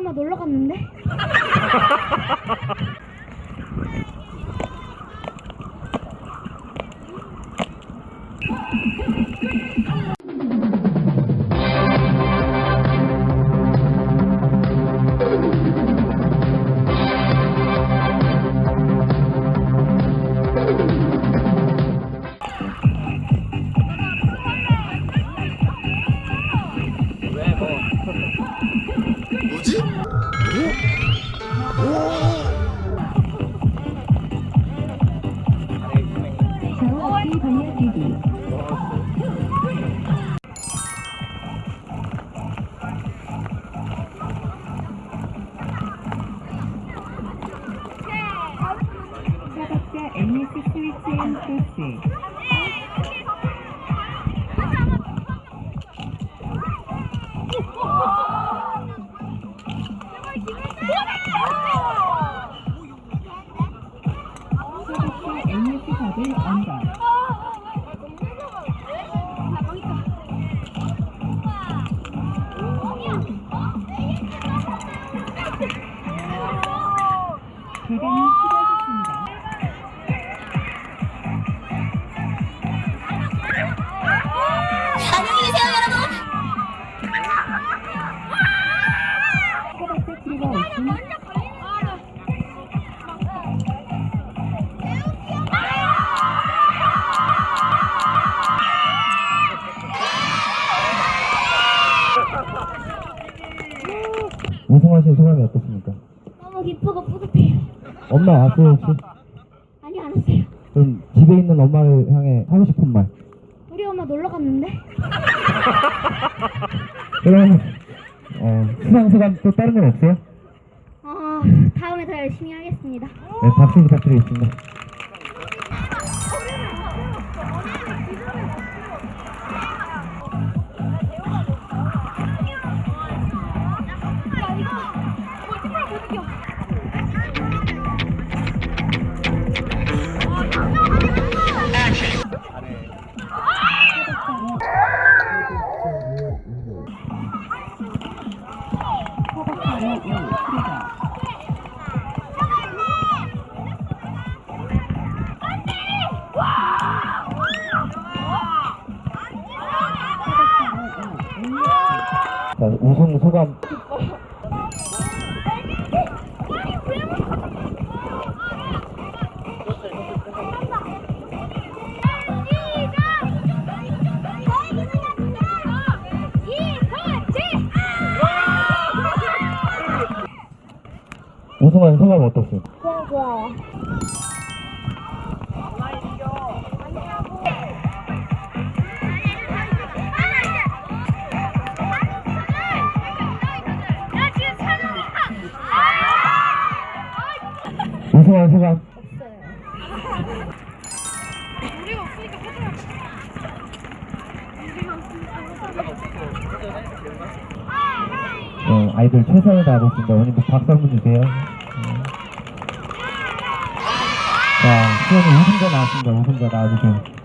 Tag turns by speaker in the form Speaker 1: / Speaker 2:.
Speaker 1: 엄마 놀러 갔는데?
Speaker 2: 반려뛰기 사각자 MS 스위치 앤 소스 MS 버블 언더 대단히 수고하셨습니다.
Speaker 3: 안녕히 계세요, 여러분.
Speaker 2: 사각자 프리가 오픈
Speaker 4: 우승하신 소감이 어떻습니까?
Speaker 1: 너무 기쁘고 뿌듯해요.
Speaker 4: 엄마 왔어요 혹시?
Speaker 1: 아니, 안 왔어요.
Speaker 4: 그럼 집에 있는 엄마를 향해 하고 싶은 말
Speaker 1: 우리 엄마 놀러 갔는데?
Speaker 4: 그럼 어, 수상 소감 또 다른 건 없어요?
Speaker 1: 아, 다음에 더 열심히 하겠습니다.
Speaker 4: 네 박수 부탁드리겠습니다
Speaker 2: 사각
Speaker 4: 우승 소감 우승한 소감 어떻습니까?
Speaker 1: 그냥 좋아요.
Speaker 4: 우승한 소감 아이들 최선을 다하고 있습니다. 오늘도 박수 한번 주세요. 네. 자, 수현이 우승자 나왔습니다. 우승자 나와주세요.